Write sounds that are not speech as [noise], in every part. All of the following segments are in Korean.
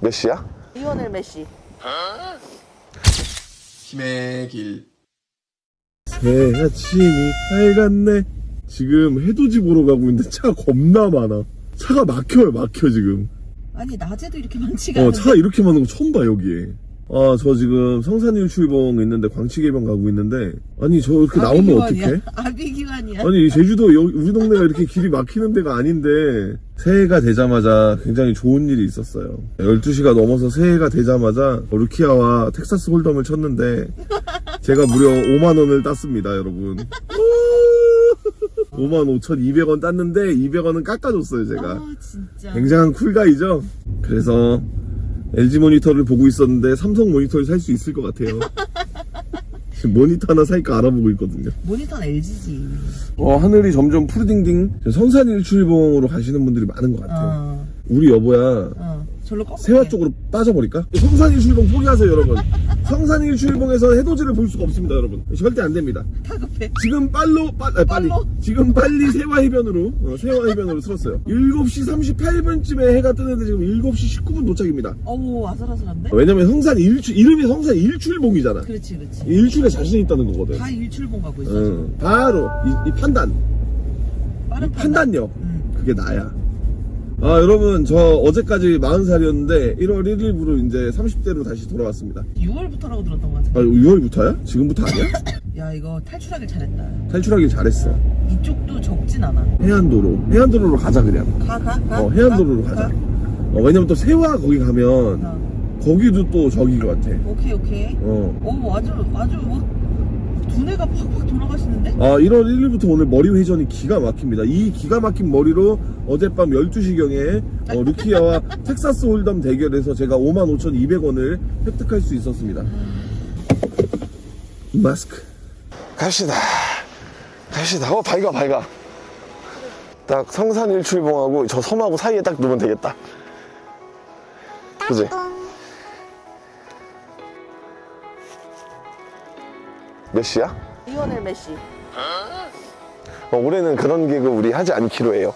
몇 시야? 리오넬 메시. 힘의 길. 새 아침이 밝았네. 지금 해돋이 보러 가고 있는데 차가 겁나 많아. 차가 막혀요, 막혀 지금. 아니 낮에도 이렇게 많지가 어, 않은데. 차가 이렇게 많은 거 처음 봐 여기에. 아, 저 지금 성산일출봉 있는데 광치개병 가고 있는데 아니 저 이렇게 나오면 어떡해? [laughs] 아비기환이야. 아니 제주도 여- 우리 동네가 이렇게 길이 막히는 데가 아닌데 새해가 되자마자 굉장히 좋은 일이 있었어요. 12시가 넘어서 새해가 되자마자 루키아와 텍사스 홀덤을 쳤는데 제가 무려 5만원을 땄습니다 여러분. 55,200원 땄는데 200원은 깎아줬어요 제가. 아 진짜. 굉장한 쿨가이죠? 그래서 LG 모니터를 보고 있었는데 삼성 모니터를 살 수 있을 것 같아요 지금 모니터 하나 살까 알아보고 있거든요 모니터는 LG지. 어, 하늘이 점점 푸르딩딩 성산 일출봉으로 가시는 분들이 많은 것 같아요. 어. 우리 여보야 어. 절로. 세화 쪽으로 빠져버릴까? 성산 일출봉 포기하세요, 여러분. 성산 일출봉에서 해돋이를 볼 수가 없습니다, 여러분. 절대 안 됩니다. 다급해. 지금 빨로, 빨, 아, 빨리. 빨로? 지금 빨리 세화 해변으로, 어, 세화 해변으로 틀었어요. 7시 38분쯤에 해가 뜨는데 지금 7시 19분 도착입니다. 어우 아슬아슬한데? 왜냐면 성산 일출, 이름이 성산 일출봉이잖아. 그렇지 그렇지. 일출에 자신 있다는 거거든. 다 일출봉 가고 있어. 응. 바로, 이, 이 판단. 이 판단력. 응. 그게 나야. 아, 여러분, 저 어제까지 40살이었는데 1월 1일부로 이제 30대로 다시 돌아왔습니다. 6월부터라고 들었던 것 아, 같은데. 6월부터야? 지금부터 아니야? 야 이거 탈출하길 잘했다. 탈출하길 잘했어. 이쪽도 적진 않아. 해안도로. 해안도로로 가자, 그냥. 가 가 가. 어, 해안도로로 가. 가. 어, 왜냐면 또 세화 거기 가면 어. 거기도 또 저기 같아. 오케이 오케이. 어. 오 아주 아주 뭐 두뇌가 팍팍 돌아가시는데? 아, 1월 1일부터 오늘 머리 회전이 기가 막힙니다. 이 기가 막힌 머리로 어젯밤 12시경에 어, 루키아와 [laughs] 텍사스 홀덤 대결에서 제가 55,200원을 획득할 수 있었습니다. 마스크. 갑시다. 갑시다. 어, 밝아, 밝아. 딱 성산 일출봉하고 저 섬하고 사이에 딱 놓으면 되겠다. 그지? 몇 시야? 리오넬 메시. 어, 올해는 그런 개그 우리 하지 않기로 해요.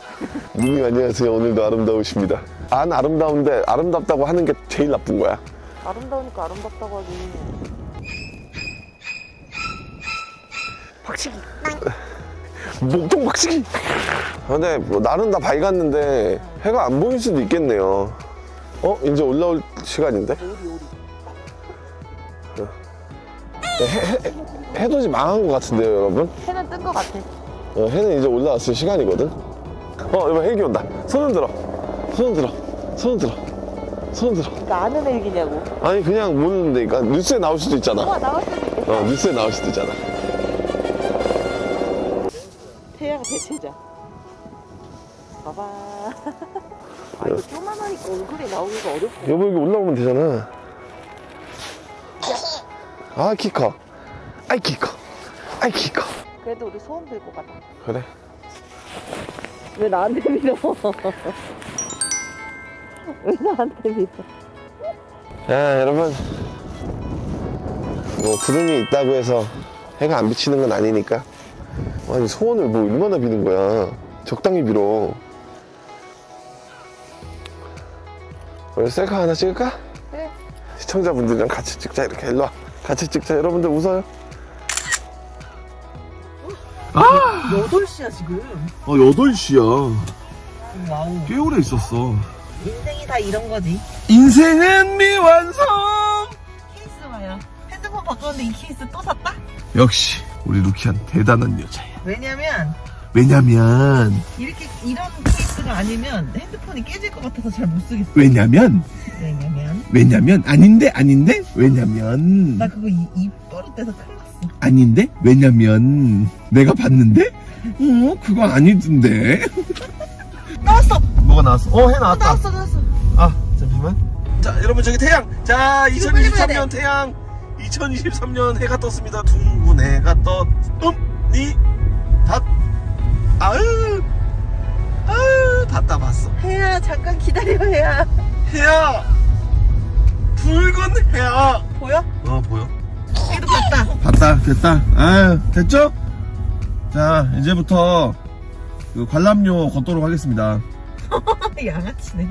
누님 안녕하세요. 오늘도 아름다우십니다. 안 아름다운데 아름답다고 하는 게 제일 나쁜 거야. 아름다우니까 아름답다고 하지. 박치기. 목통 박치기. 근데 뭐 날은 다 밝았는데 해가 안 보일 수도 있겠네요. 어? 이제 올라올 시간인데? 오리 오리. 해, 해, 해돋이 망한 것 같은데요, 여러분? 해는 뜬 것 같아. 어, 해는 이제 올라왔을 시간이거든. 어, 여보 헬기 온다. 손을 들어. 손을 들어. 손을 들어. 손을 들어. 그러니까 아는 일기냐고. 아니 그냥 모르는데, 그러니까 뉴스에 나올 수도 있잖아. 와 나갈 수도 있겠다. 어, 뉴스에 나올 수도 있잖아. 태양 대체자. 봐봐. [laughs] 아 이거 조만하니까 얼굴이 나오기가 어렵고. 여보 여기 올라오면 되잖아. 아, 키 커. 아이, 키 커. 아이, 키 커. 그래도 우리 소원 들고 가자. 그래. 왜 나한테 밀어? 왜 나한테 밀어? 야, 여러분. 뭐, 구름이 있다고 해서 해가 안 비치는 건 아니니까. 아니, 소원을 뭐 얼마나 비는 거야. 적당히 빌어. 우리 셀카 하나 찍을까? 그래. 시청자분들이랑 같이 찍자, 이렇게. 일로 와. 같이 찍자. 여러분들 웃어요. 8시야 지금. 어, 8시야. wow. 꽤 오래 있었어. 인생이 다 이런 거지. 인생은 미완성! 케이스 봐요. 핸드폰 바꿨는데 이 케이스 또 샀다? 역시, 우리 루키안 대단한 여자야. 왜냐면 왜냐면, 이렇게 이런 케이스가 아니면 핸드폰이 깨질 것 같아서 잘 못 쓰겠어. 왜냐면, 왜냐면 왜냐면, 아닌데, 아닌데, 왜냐면, 나 그거 이, 입 버릇돼서 큰일 났어. 아닌데, 왜냐면, 내가 봤는데, 어, 그거 아니던데. [laughs] 나왔어! 뭐가 나왔어? 어, 해 나왔다. 나왔어 나왔어. 아, 잠시만. 자, 여러분, 저기 태양. 자, 이거 빨리 봐야 2023년 태양. 2023년 해가 떴습니다. 둥근 해가 떴. 음, 니, 닷. 아유, 아유, 닿다 봤어. 해야 잠깐 기다려 해야. 해야. 붉은 해야. 보여? 어, 보여. 얘도 봤다. 봤다, 됐다. 아유, 됐죠? 자, 이제부터 그 관람료 걷도록 하겠습니다. [laughs] 양아치네.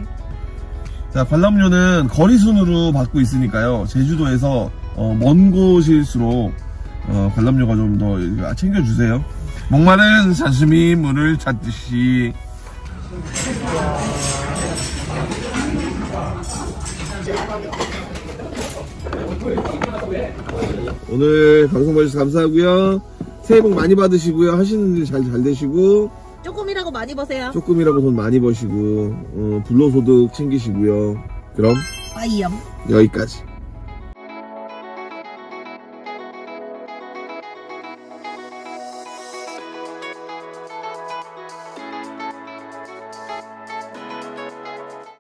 자, 관람료는 거리 순으로 받고 있으니까요. 제주도에서 어, 먼 곳일수록 어, 관람료가 좀 더 챙겨주세요. 목마른 사슴이 물을 찾듯이 오늘 방송 봐주셔서 감사하고요. 새해 복 많이 받으시고요. 하시는 일 잘 잘 되시고 조금이라고 많이 버세요. 조금이라도 돈 많이 버시고 어, 불로소득 챙기시고요. 그럼 빠이염. 여기까지.